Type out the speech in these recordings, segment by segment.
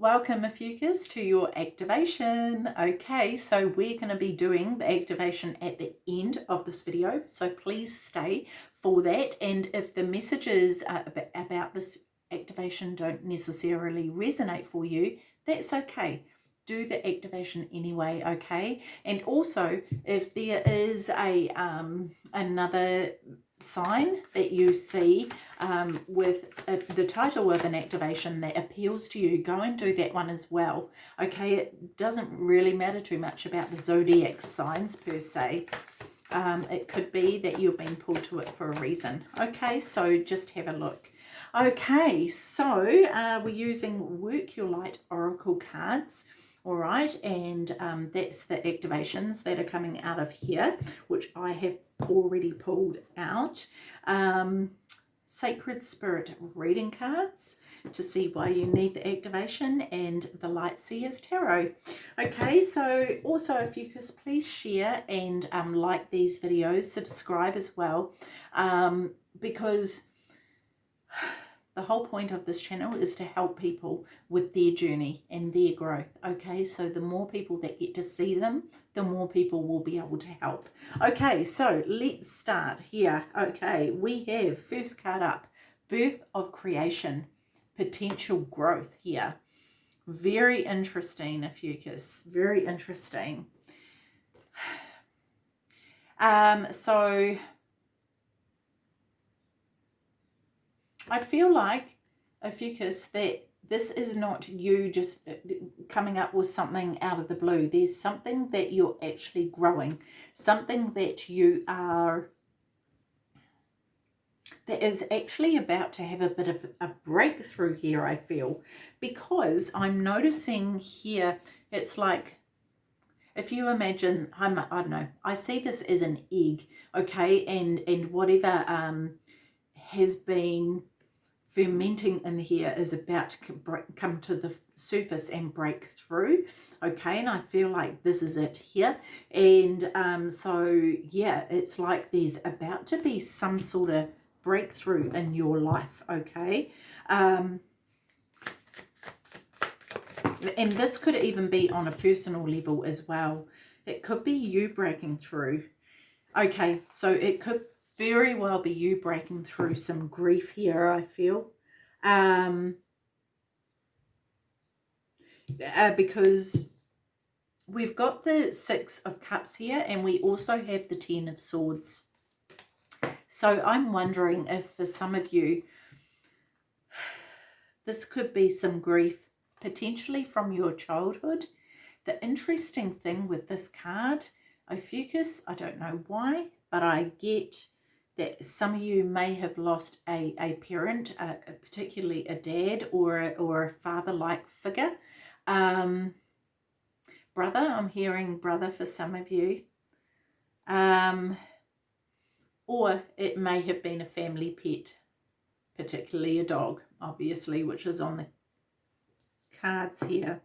Welcome Ophiuchus to your activation. Okay, so we're going to be doing the activation at the end of this video, so please stay for that. And if the messages uh, about this activation don't necessarily resonate for you, that's okay. Do the activation anyway, okay? And also, if there is a um, another sign that you see um, with a, uh, the title of an activation that appeals to you, go and do that one as well. Okay, it doesn't really matter too much about the zodiac signs per se. Um, it could be that you've been pulled to it for a reason. Okay, so just have a look. Okay, so uh, we're using Work Your Light Oracle cards all right and um, that's the activations that are coming out of here which I have already pulled out. Um, sacred spirit reading cards to see why you need the activation and the light seers tarot. Okay so also if you could please share and um, like these videos subscribe as well um, because the whole point of this channel is to help people with their journey and their growth. Okay, so the more people that get to see them, the more people will be able to help. Okay, so let's start here. Okay, we have first card up, birth of creation, potential growth here. Very interesting, Ophiuchus. Very interesting. Um, so I feel like, Ophiuchus, that this is not you just uh, coming up with something out of the blue. There's something that you're actually growing, something that you are, that is actually about to have a bit of a breakthrough here, I feel, because I'm noticing here, it's like, if you imagine, I'm, I don't know, I see this as an egg, okay, and, and whatever um, has been fermenting in here is about to come to the surface and break through okay? And I feel like this is it here. And um, so yeah it's like there's about to be some sort of breakthrough in your life okay? Um, and this could even be on a personal level as well. It could be you breaking through. Okay so it could very well be you breaking through some grief here, I feel. Um, uh, because we've got the Six of Cups here and we also have the Ten of Swords. So I'm wondering if for some of you, this could be some grief, potentially from your childhood. The interesting thing with this card, Ophiuchus, I don't know why, but I get that some of you may have lost a, a parent, uh, particularly a dad or a, or a father-like figure. Um, brother, I'm hearing brother for some of you. Um, or it may have been a family pet, particularly a dog, obviously, which is on the cards here.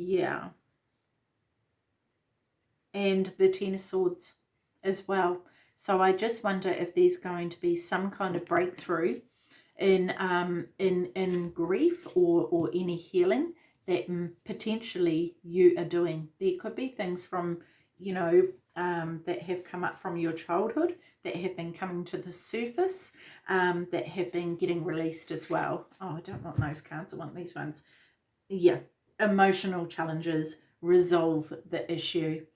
Yeah. And the Ten of Swords as well. So I just wonder if there's going to be some kind of breakthrough in um, in in grief or or any healing that potentially you are doing. There could be things from you know um, that have come up from your childhood that have been coming to the surface um, that have been getting released as well. Oh, I don't want those cards. I want these ones. Yeah, emotional challenges resolve the issue.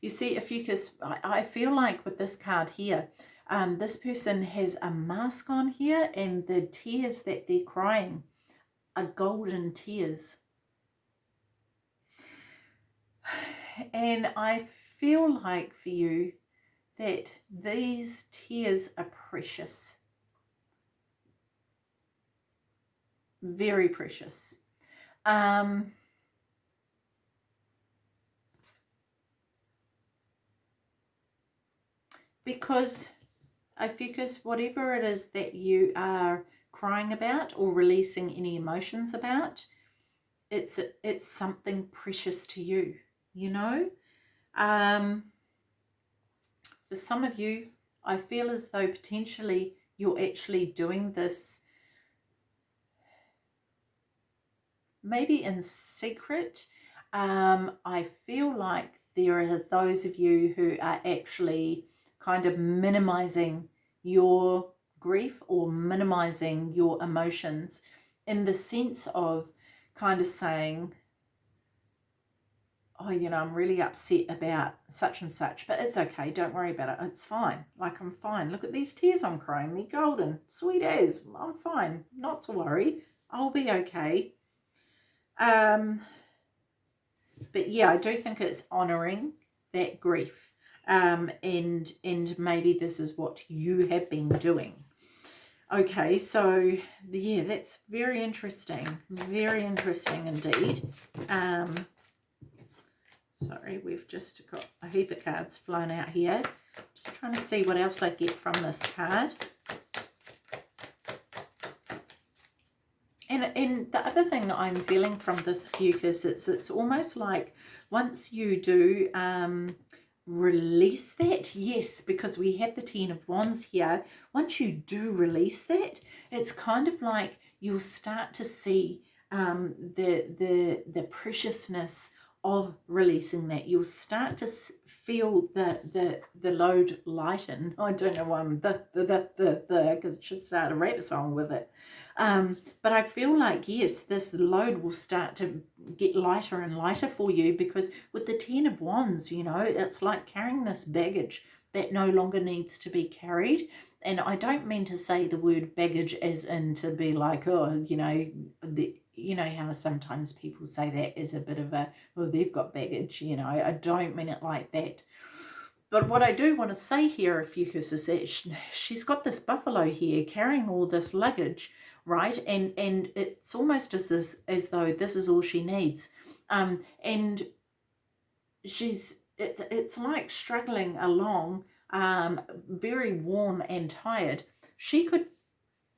You see, Ophiuchus, I, I feel like with this card here, um, this person has a mask on here and the tears that they're crying are golden tears. And I feel like for you that these tears are precious. Very precious. Um, because I focus whatever it is that you are crying about or releasing any emotions about, it's it's something precious to you, you know. Um, for some of you, I feel as though potentially you're actually doing this maybe in secret. Um, I feel like there are those of you who are actually kind of minimizing your grief or minimizing your emotions in the sense of kind of saying, oh, you know, I'm really upset about such and such, but it's okay. Don't worry about it. It's fine. Like, I'm fine. Look at these tears I'm crying. They're golden. Sweet as. I'm fine. Not to worry. I'll be okay. Um, but yeah, I do think it's honouring that grief. Um, and, and maybe this is what you have been doing. Okay, so yeah, that's very interesting. Very interesting indeed. Um, sorry, we've just got a heap of cards flown out here. Just trying to see what else I get from this card. And, and the other thing that I'm feeling from this Ophiuchus, it's, it's almost like once you do um, release that, yes, because we have the Ten of Wands here, once you do release that, it's kind of like you'll start to see um, the, the, the preciousness of releasing that. You'll start to feel the the the load lighten. I don't know the the the the the because it should start a rap song with it. Um, but I feel like, yes, this load will start to get lighter and lighter for you because with the Ten of Wands, you know, it's like carrying this baggage that no longer needs to be carried. And I don't mean to say the word baggage as in to be like, oh, you know, the, you know how sometimes people say that is a bit of a, well, they've got baggage, you know, I don't mean it like that. But what I do want to say here, Ophiuchus, is that she's got this buffalo here carrying all this luggage right? And and it's almost as as, as though this is all she needs. Um, and she's it's it's like struggling along, um, very warm and tired. She could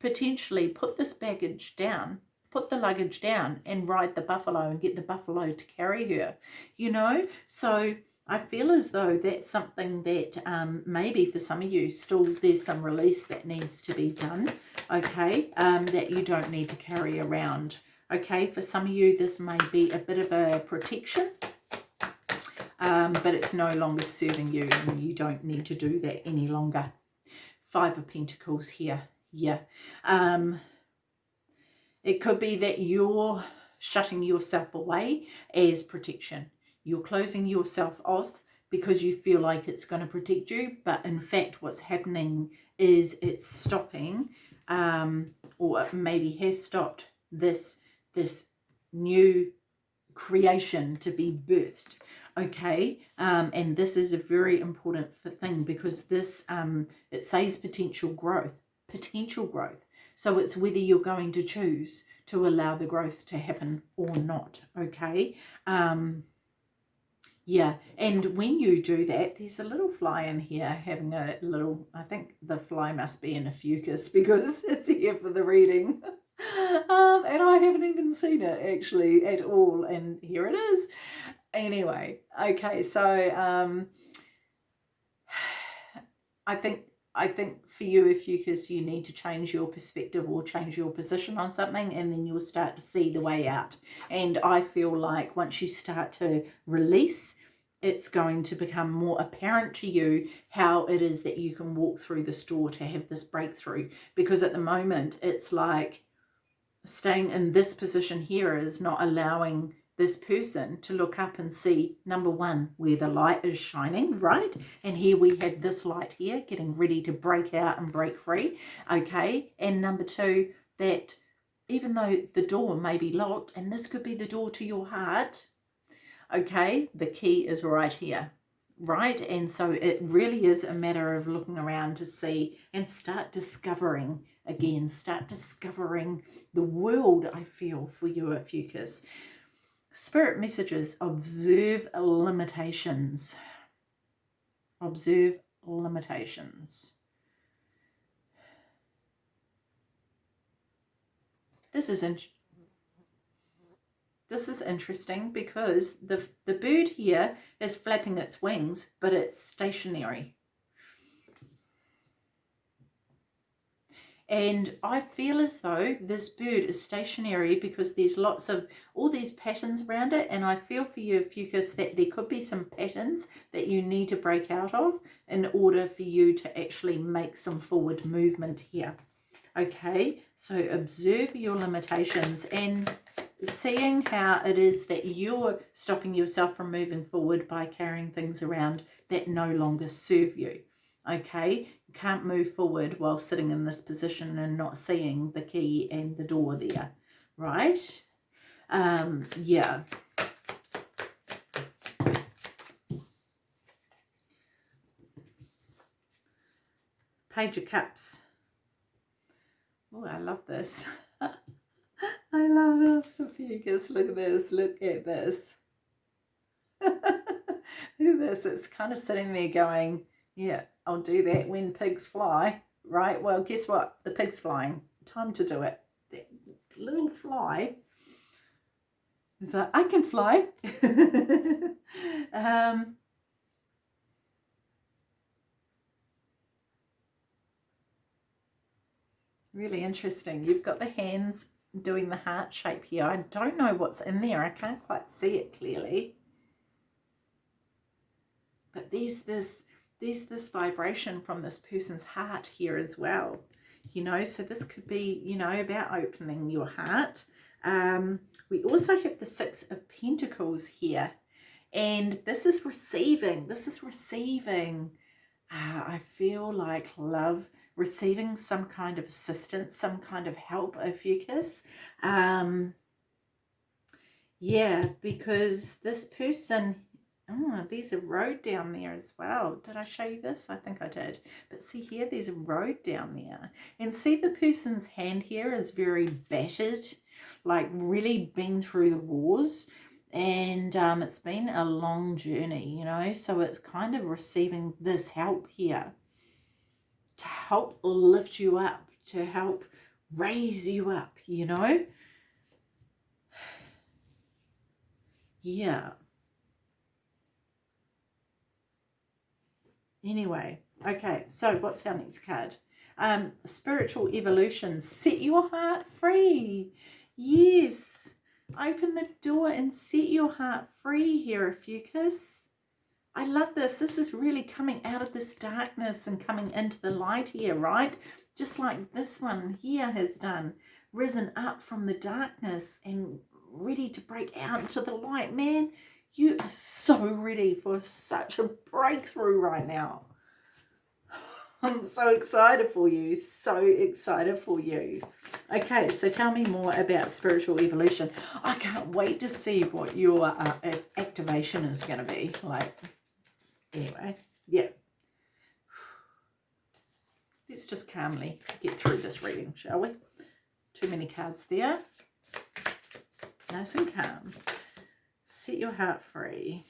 potentially put this baggage down put the luggage down and ride the buffalo and get the buffalo to carry her, you know? So I feel as though that's something that um, maybe for some of you still there's some release that needs to be done, okay, um, that you don't need to carry around. Okay, for some of you this may be a bit of a protection, um, but it's no longer serving you and you don't need to do that any longer. Five of Pentacles here, yeah. Um, it could be that you're shutting yourself away as protection you're closing yourself off because you feel like it's going to protect you. But in fact, what's happening is it's stopping um, or maybe has stopped this, this new creation to be birthed okay um, and this is a very important thing because this um, it says potential growth potential growth so it's whether you're going to choose to allow the growth to happen or not okay um, yeah, and when you do that, there's a little fly in here having a little, I think the fly must be in a Ophiuchus because it's here for the reading. um, and I haven't even seen it actually at all, and here it is. Anyway, okay, so um, I think I think for you, if you because you need to change your perspective or change your position on something, and then you'll start to see the way out. And I feel like once you start to release, it's going to become more apparent to you how it is that you can walk through the store to have this breakthrough. Because at the moment, it's like staying in this position here is not allowing this person to look up and see, number one, where the light is shining, right? And here we have this light here getting ready to break out and break free, okay? And number two, that even though the door may be locked, and this could be the door to your heart, okay, the key is right here, right? And so it really is a matter of looking around to see and start discovering again, start discovering the world, I feel, for you at Ophiuchus. Spirit messages, observe limitations. Observe limitations. This is in this is interesting because the, the bird here is flapping its wings, but it's stationary. And I feel as though this bird is stationary because there's lots of all these patterns around it. And I feel for you Ophiuchus that there could be some patterns that you need to break out of in order for you to actually make some forward movement here. Okay so observe your limitations and seeing how it is that you're stopping yourself from moving forward by carrying things around that no longer serve you. Okay can't move forward while sitting in this position and not seeing the key and the door there right? Um yeah. Page of cups oh i love this. I love this Ophiuchus. look at this. Look at this. Look at this. It's kind of sitting there going yeah I'll do that when pigs fly, right? Well, guess what? The pig's flying. Time to do it. That little fly is like, I can fly. um, really interesting. You've got the hands doing the heart shape here. I don't know what's in there. I can't quite see it clearly. But there's this there's this vibration from this person's heart here as well you know? So this could be you know about opening your heart. Um, we also have the six of pentacles here and this is receiving this is receiving uh, i feel like love receiving some kind of assistance some kind of help Ophiuchus um yeah because this person Oh, there's a road down there as well. Did I show you this? I think I did. But see here, there's a road down there. And see the person's hand here is very battered, like really been through the wars. And um, it's been a long journey, you know. So it's kind of receiving this help here to help lift you up, to help raise you up, you know. Yeah. Anyway, okay, so what's our next card? Um, spiritual evolution. Set your heart free. Yes. Open the door and set your heart free here, Ophiuchus. I love this. This is really coming out of this darkness and coming into the light here, right? Just like this one here has done. Risen up from the darkness and ready to break out into the light. Man, you are so ready for such a breakthrough right now. I'm so excited for you. So excited for you. Okay, so tell me more about spiritual evolution. I can't wait to see what your uh, activation is going to be. Like, anyway, yeah. Let's just calmly get through this reading, shall we? Too many cards there. Nice and calm. Set your heart free.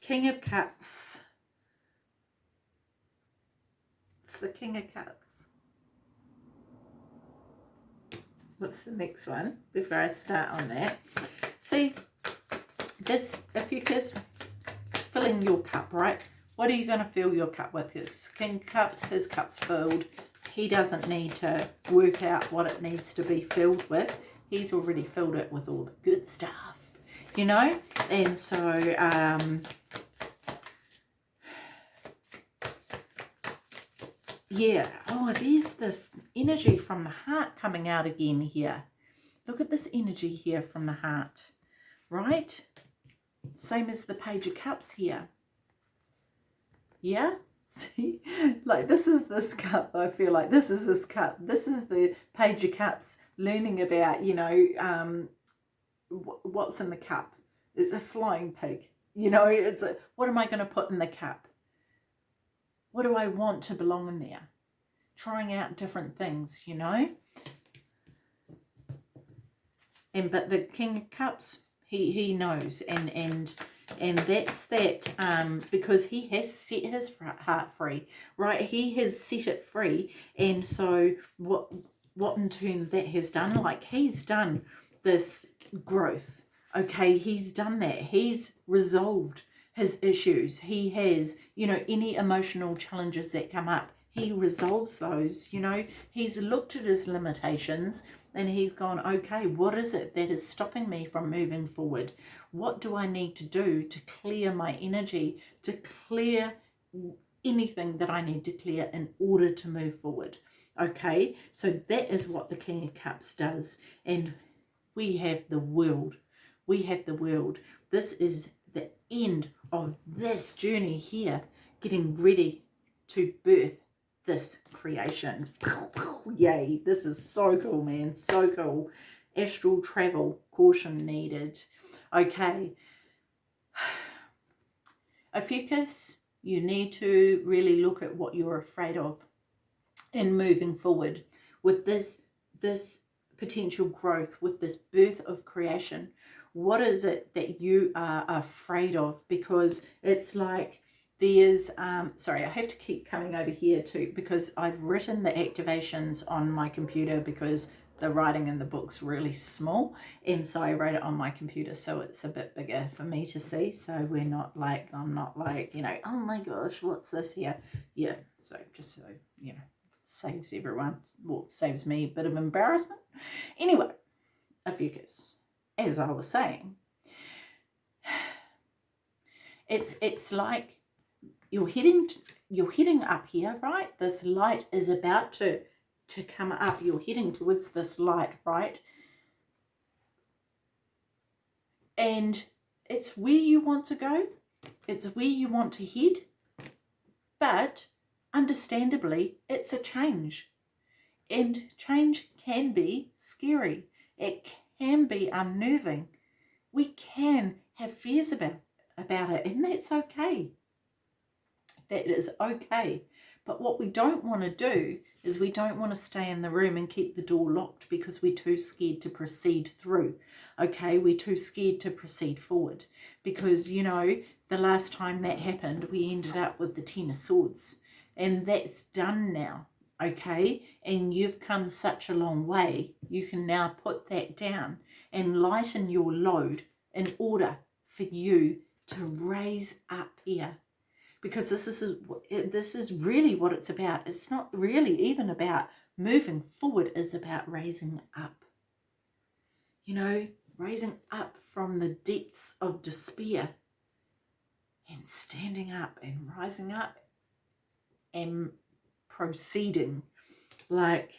King of Cups. It's the King of Cups. What's the next one before I start on that? See, this, if you just filling your cup, right? What are you going to fill your cup with? King Cups, his cup's filled. He doesn't need to work out what it needs to be filled with. He's already filled it with all the good stuff you know? And so um yeah oh there's this energy from the heart coming out again here. Look at this energy here from the heart right? Same as the page of cups here. Yeah? See? Like this is this cup i feel like this is this cup. This is the page of cups learning about you know um what's in the cup. It's a flying pig. You know, it's a, what am I going to put in the cup? What do I want to belong in there? Trying out different things, you know. And but the King of Cups, he he knows, and and and that's that um because he has set his heart free, right? He has set it free, and so what what in turn that has done, like he's done this growth. Okay, he's done that. He's resolved his issues. He has, you know, any emotional challenges that come up, he resolves those. You know, he's looked at his limitations and he's gone, okay, what is it that is stopping me from moving forward? What do I need to do to clear my energy, to clear anything that I need to clear in order to move forward? Okay, so that is what the King of Cups does. And we have the world. We have the world. This is the end of this journey here, getting ready to birth this creation. Yay, this is so cool, man. So cool. Astral travel, caution needed. Okay. Ophiuchus, you need to really look at what you're afraid of in moving forward with this, this potential growth, with this birth of creation. What is it that you are afraid of? Because it's like there's, um, sorry, I have to keep coming over here too because I've written the activations on my computer because the writing in the book's really small and so I wrote it on my computer so it's a bit bigger for me to see so we're not like I'm not like you know oh my gosh what's this here yeah so just so you know saves everyone well saves me a bit of embarrassment. Anyway Ophiuchus as I was saying it's it's like you're heading you're heading up here right? This light is about to to come up. You're heading towards this light right? And it's where you want to go. It's where you want to head. But understandably it's a change. And change can be scary. It can be unnerving. We can have fears about about it and that's okay. That is okay. But what we don't want to do is we don't want to stay in the room and keep the door locked because we're too scared to proceed through. Okay, we're too scared to proceed forward. Because, you know, the last time that happened, we ended up with the Ten of Swords and that's done now. Okay, and you've come such a long way. You can now put that down and lighten your load in order for you to raise up here because this is this is really what it's about. It's not really even about moving forward. It's about raising up. You know, raising up from the depths of despair and standing up and rising up and proceeding. Like,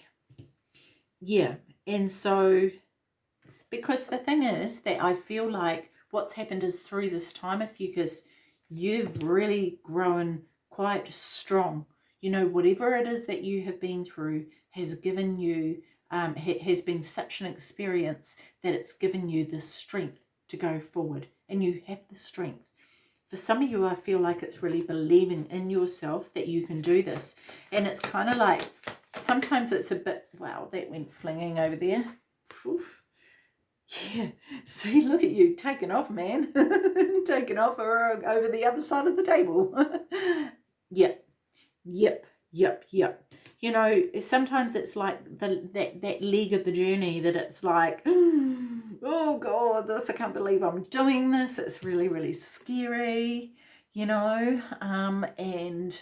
yeah. And so, because the thing is that I feel like what's happened is through this time of Ophiuchus, you've really grown quite strong. You know, whatever it is that you have been through has given you, um, has been such an experience that it's given you the strength to go forward. And you have the strength. For some of you, I feel like it's really believing in yourself that you can do this. And it's kind of like, sometimes it's a bit, wow, that went flinging over there. Oof. Yeah, see, look at you, taking off, man. taking off or uh, over the other side of the table. yep, yep, yep, yep. You know, sometimes it's like the that, that leg of the journey that it's like, oh, oh God, this, I can't believe I'm doing this. It's really, really scary, you know, um, and,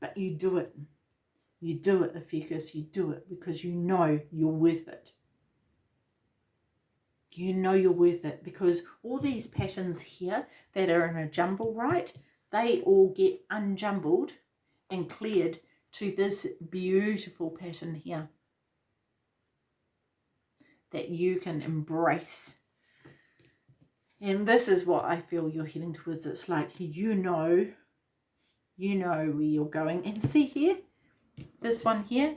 but you do it. You do it, Ophiuchus, you do it because you know you're worth it you know you're worth it because all these patterns here that are in a jumble, right, they all get unjumbled and cleared to this beautiful pattern here that you can embrace. And this is what I feel you're heading towards. It's like you know, you know where you're going. And see here, this one here,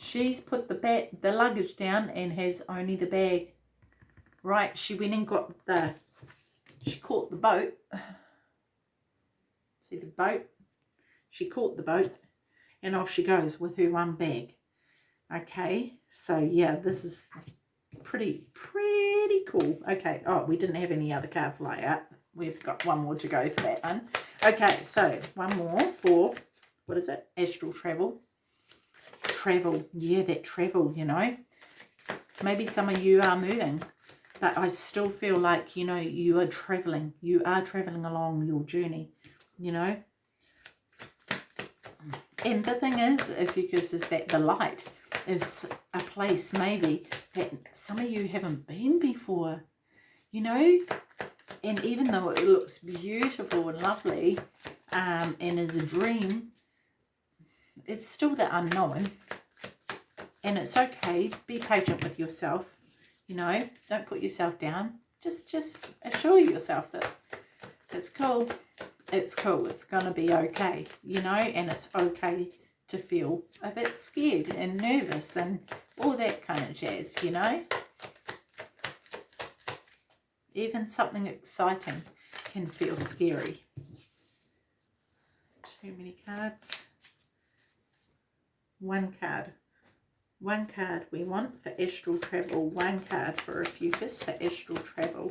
She's put the bag, the luggage down and has only the bag. Right, she went and got the, she caught the boat. See the boat? She caught the boat and off she goes with her one bag. Okay, so yeah, this is pretty, pretty cool. Okay, oh, we didn't have any other card fly out. We've got one more to go for that one. Okay, so one more for, what is it? Astral Travel travel. Yeah, that travel, you know. Maybe some of you are moving, but I still feel like, you know, you are traveling. You are traveling along your journey, you know. And the thing is, if you is that the light is a place maybe that some of you haven't been before, you know? And even though it looks beautiful and lovely um, and is a dream, it's still the unknown. And it's okay. Be patient with yourself. You know, don't put yourself down. Just, just assure yourself that it's cool. It's cool. It's going to be okay. You know, and it's okay to feel a bit scared and nervous and all that kind of jazz, you know. Even something exciting can feel scary. Too many cards. One card. One card we want for astral travel. One card for a Ophiuchus for astral travel.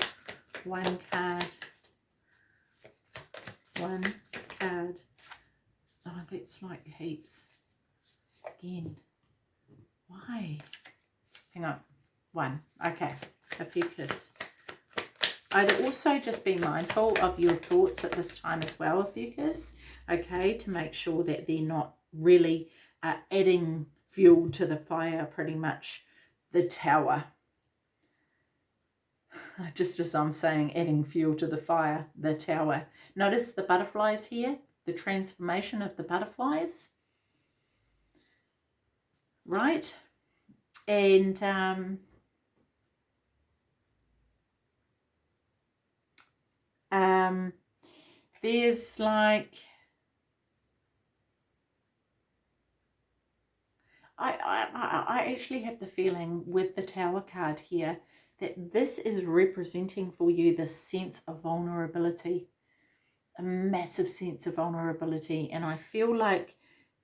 One card. One card. That's like heaps. Again. Why? Hang on. One. Okay. a Ophiuchus. I'd also just be mindful of your thoughts at this time as well, Ophiuchus. Okay, to make sure that they're not really uh, adding fuel to the fire pretty much the tower just as I'm saying adding fuel to the fire the tower notice the butterflies here the transformation of the butterflies. Right? And um, um there's like I, I, I actually have the feeling with the Tower card here that this is representing for you the sense of vulnerability, a massive sense of vulnerability. And I feel like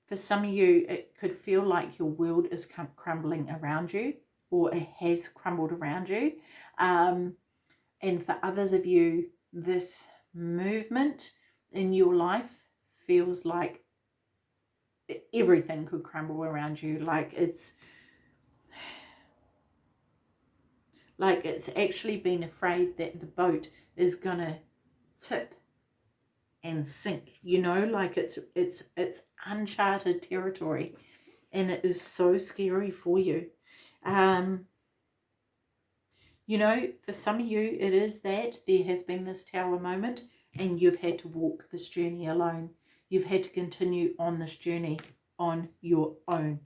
for some of you, it could feel like your world is crumbling around you or it has crumbled around you. Um, and for others of you, this movement in your life feels like everything could crumble around you like it's like it's actually been afraid that the boat is gonna tip and sink you know like it's it's it's uncharted territory and it is so scary for you. Um you know for some of you it is that there has been this tower moment and you've had to walk this journey alone. You've had to continue on this journey on your own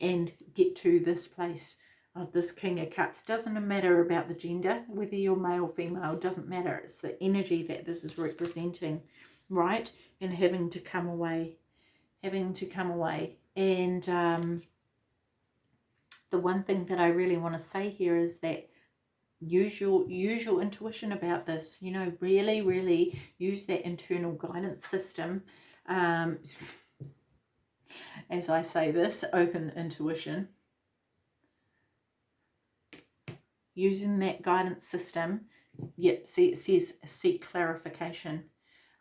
and get to this place of this King of Cups. Doesn't matter about the gender, whether you're male, or female, doesn't matter. It's the energy that this is representing, right? And having to come away, having to come away. And um, the one thing that I really want to say here is that use your intuition about this you know really really use that internal guidance system um, as I say this, open intuition. Using that guidance system, yep, see it says seek clarification.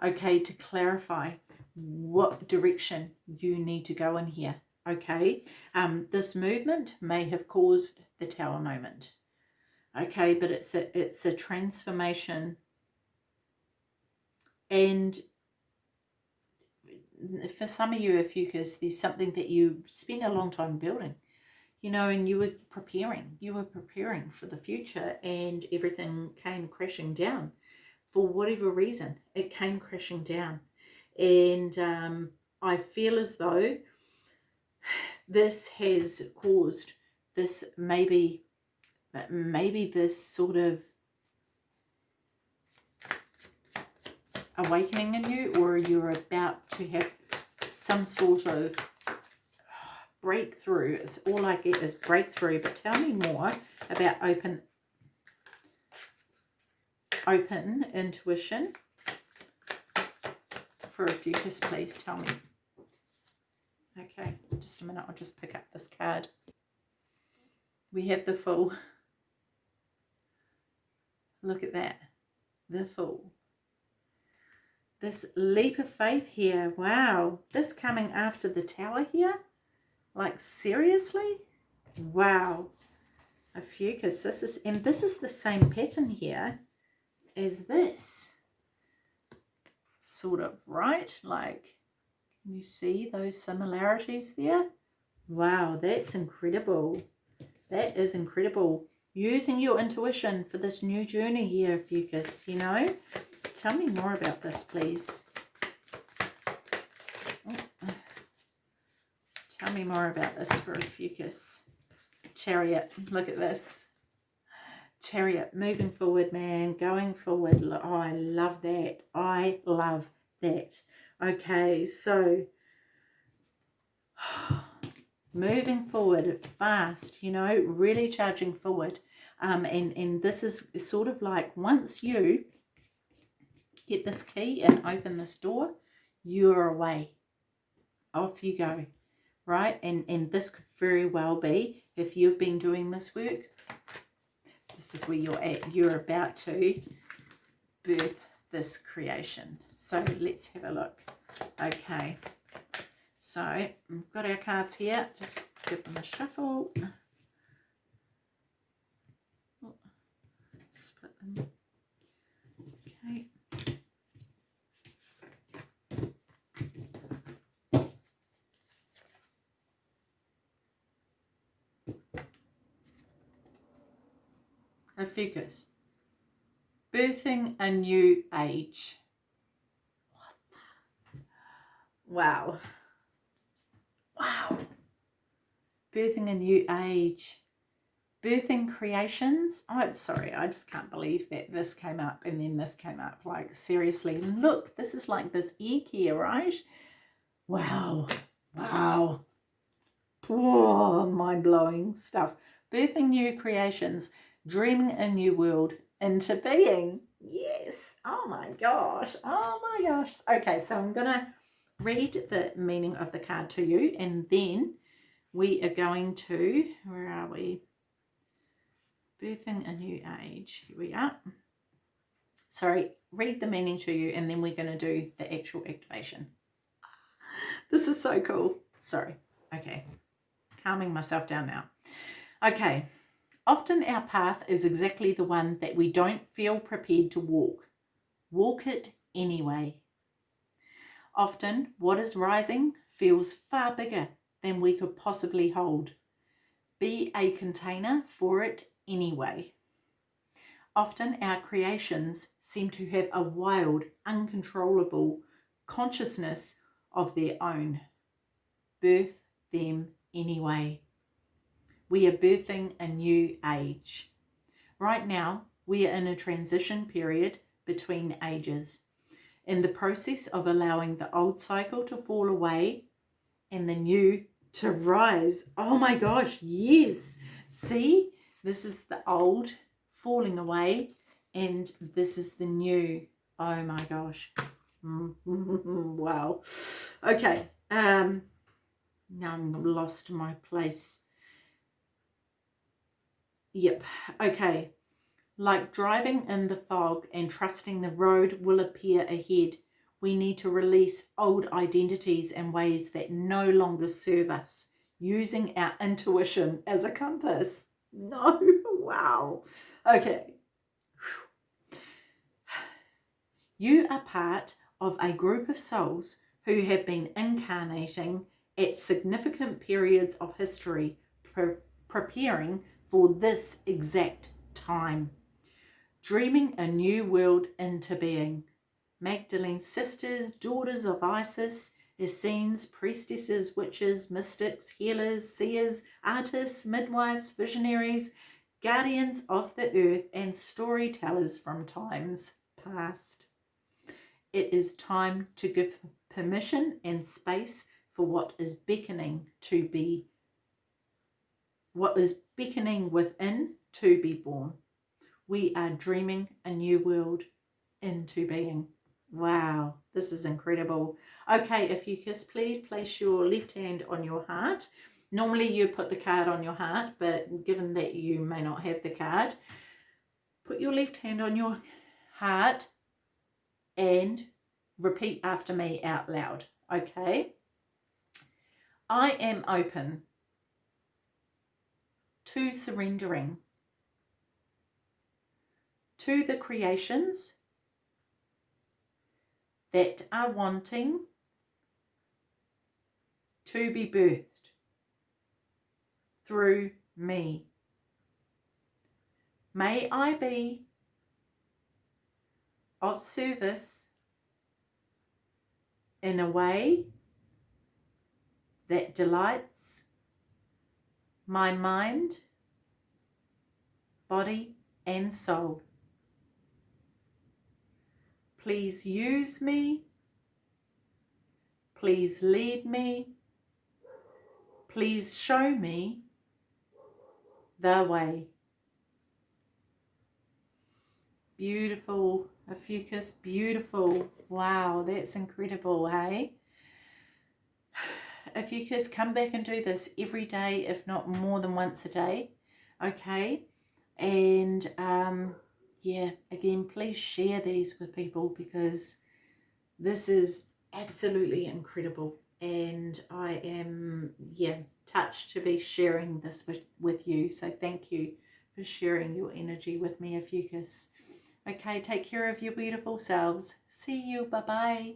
Okay, to clarify what direction you need to go in here. Okay, um, this movement may have caused the tower moment. Okay, but it's a, it's a transformation and for some of you, if you because there's something that you spend a long time building, you know, and you were preparing, you were preparing for the future and everything came crashing down. For whatever reason, it came crashing down. And um, I feel as though this has caused this maybe, maybe this sort of awakening in you or you're about to have some sort of breakthrough. It's all I get is breakthrough. But tell me more about open open intuition for a Ophiuchus, please tell me. Okay, just a minute, I'll just pick up this card. We have the Fool. Look at that. The Fool this leap of faith here. Wow. This coming after the tower here? Like, seriously? Wow. Ophiuchus, this is, and this is the same pattern here as this. Sort of, right? Like, Can you see those similarities there? Wow, that's incredible. That is incredible. Using your intuition for this new journey here, Ophiuchus, you know? Tell me more about this, please. Tell me more about this for a Ophiuchus. Chariot, look at this. Chariot, moving forward, man, going forward. Oh, I love that. I love that. Okay, so moving forward fast, you know, really charging forward. Um, and, and this is sort of like once you get this key and open this door, you're away. Off you go, right? And, and this could very well be, if you've been doing this work, this is where you're at. You're about to birth this creation. So let's have a look. Okay. So we've got our cards here. Just give them a shuffle. Split them. Okay. Ophiuchus. Birthing a new age. What? Wow. Wow. Birthing a new age. Birthing creations. Oh, I'm sorry, I just can't believe that this came up and then this came up. Like, seriously, look, this is like this ear care, right? Wow. Wow. Oh, mind-blowing stuff. Birthing new creations. Dreaming a new world into being. Yes. Oh my gosh. Oh my gosh. Okay, so I'm going to read the meaning of the card to you and then we are going to, where are we? Birthing a new age. Here we are. Sorry, read the meaning to you and then we're going to do the actual activation. This is so cool. Sorry. Okay. Calming myself down now. Okay. Often our path is exactly the one that we don't feel prepared to walk. Walk it anyway. Often, what is rising feels far bigger than we could possibly hold. Be a container for it anyway. Often, our creations seem to have a wild, uncontrollable consciousness of their own. Birth them anyway. We are birthing a new age. Right now, we are in a transition period between ages in the process of allowing the old cycle to fall away and the new to rise. Oh my gosh, yes. See, this is the old falling away and this is the new. Oh my gosh. wow. Okay. Um, now I'm lost my place. Yep. Okay. Like driving in the fog and trusting the road will appear ahead, we need to release old identities and ways that no longer serve us, using our intuition as a compass. No, wow. Okay. You are part of a group of souls who have been incarnating at significant periods of history, pre preparing for this exact time dreaming a new world into being. Magdalene's sisters, daughters of Isis, Essenes, priestesses, witches, mystics, healers, seers, artists, midwives, visionaries, guardians of the earth, and storytellers from times past. It is time to give permission and space for what is beckoning to be, what is beckoning within to be born we are dreaming a new world into being. Wow, this is incredible. Okay, Ophiuchus, please place your left hand on your heart. Normally you put the card on your heart, but given that you may not have the card, put your left hand on your heart and repeat after me out loud, okay? I am open to surrendering to the creations that are wanting to be birthed through me. May I be of service in a way that delights my mind, body and soul. Please use me. Please lead me. Please show me the way. Beautiful, Ophiuchus, beautiful. Wow, that's incredible, hey? Ophiuchus, come back and do this every day, if not more than once a day, okay? And um, yeah, again, please share these with people because this is absolutely incredible. And I am, yeah, touched to be sharing this with, with you. So thank you for sharing your energy with me, Ophiuchus. Okay, take care of your beautiful selves. See you. Bye-bye.